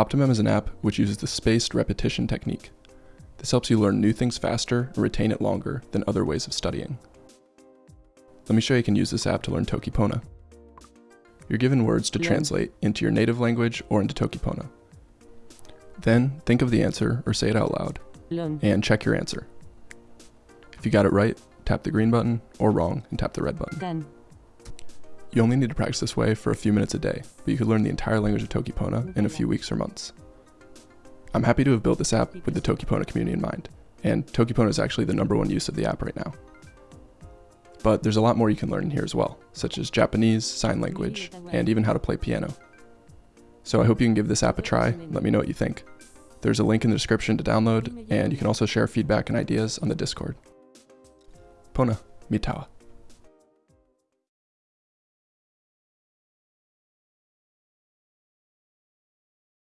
Optimem is an app which uses the spaced repetition technique. This helps you learn new things faster and retain it longer than other ways of studying. Let me show you you can use this app to learn Tokipona. You're given words to Learn. translate into your native language or into Tokipona. Then think of the answer or say it out loud learn, and check your answer. If you got it right, tap the green button or wrong and tap the red button. then, You only need to practice this way for a few minutes a day, but you could learn the entire language of Tokipona in a few weeks or months. I'm happy to have built this app with the Tokipona community in mind, and Tokipona is actually the number one use of the app right now. But there's a lot more you can learn here as well, such as Japanese, sign language, and even how to play piano. So I hope you can give this app a try, let me know what you think. There's a link in the description to download, and you can also share feedback and ideas on the Discord. Pona, mitawa.